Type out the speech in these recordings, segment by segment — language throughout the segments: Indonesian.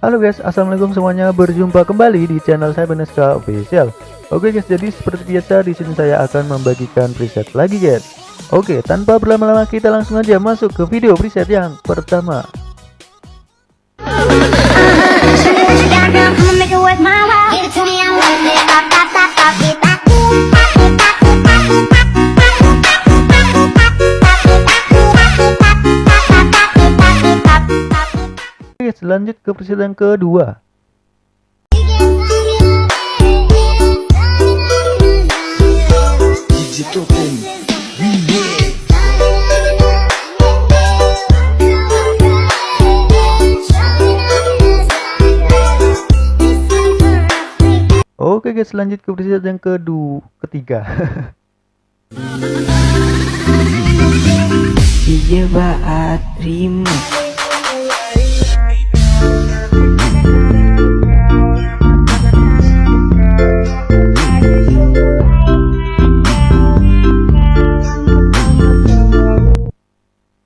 Halo guys, assalamualaikum semuanya. Berjumpa kembali di channel saya Beneska Official. Oke guys, jadi seperti biasa di sini saya akan membagikan preset lagi guys. Oke, tanpa berlama-lama kita langsung aja masuk ke video preset yang pertama. Oke, lanjut ke yang kedua. Oke guys, lanjut ke preset yang kedua, ketiga. Iya baat remix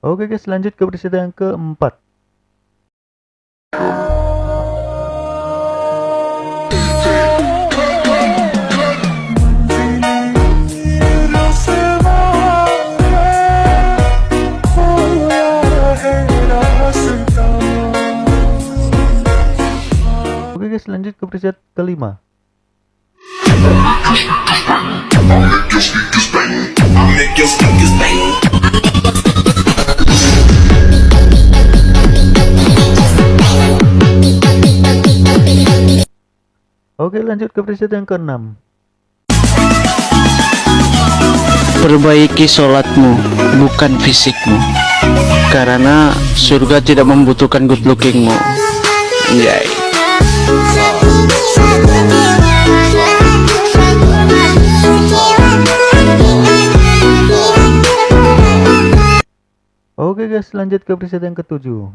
Oke guys, lanjut ke preset yang keempat. Oke guys, lanjut ke preset kelima. Oke lanjut ke preset yang keenam. Perbaiki sholatmu, bukan fisikmu. Karena surga tidak membutuhkan good lookingmu. Yay. Oke guys lanjut ke preset yang ketujuh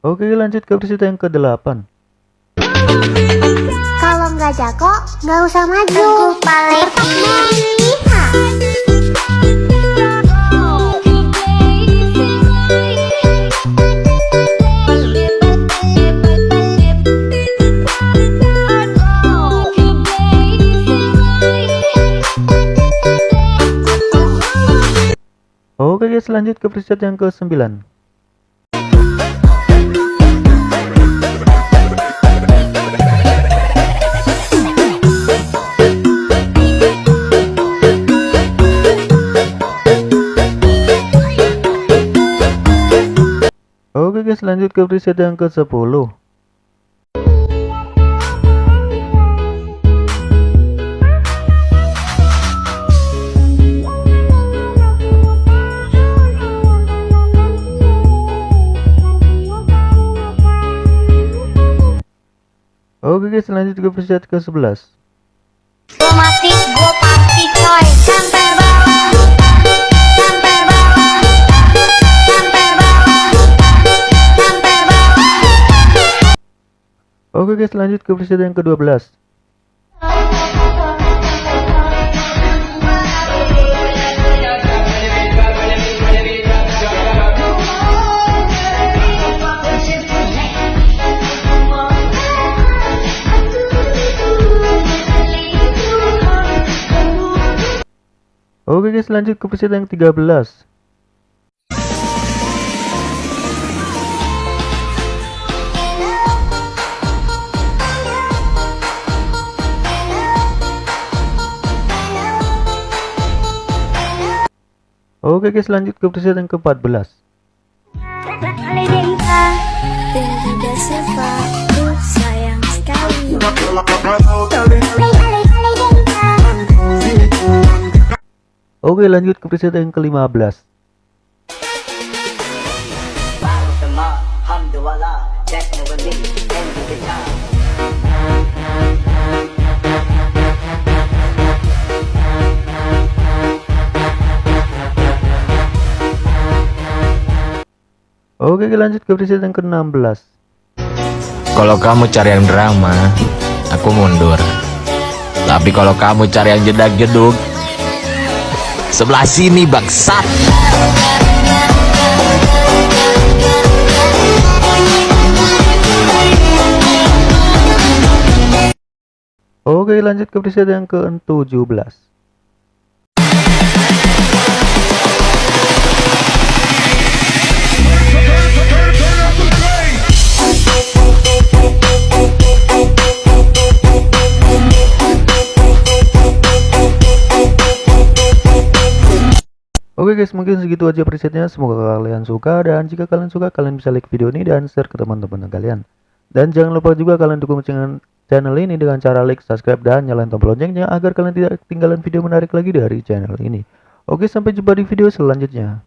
Oke lanjut ke preset yang ke-8 Kalau nggak jago, nggak usah maju. Aku paling Oke guys, lanjut ke preset yang ke-9. Oke guys, lanjut ke preset yang ke-10. Oke guys lanjut ke preset ke 11 Gue mati, gue pasti coy. Sampai bawah, sampai bawah, sampai bawah, sampai bawah. Oke guys lanjut ke preset yang ke 12 Oke guys lanjut ke preset yang 13 Oke guys lanjut ke preset yang ke-14 sayang sekali. Oke lanjut ke preset yang ke-15 Oke lanjut ke preset yang ke-16 Kalau kamu cari yang drama, aku mundur. Tapi kalau kamu cari yang jedak-jeduk, sebelah sini bangsat. Oke lanjut ke preset yang ke-17 Oke guys mungkin segitu aja presetnya. Semoga kalian suka dan jika kalian suka kalian bisa like video ini dan share ke teman-teman kalian. Dan jangan lupa juga kalian dukung channel ini dengan cara like subscribe dan nyalain tombol loncengnya agar kalian tidak ketinggalan video menarik lagi dari channel ini. Oke sampai jumpa di video selanjutnya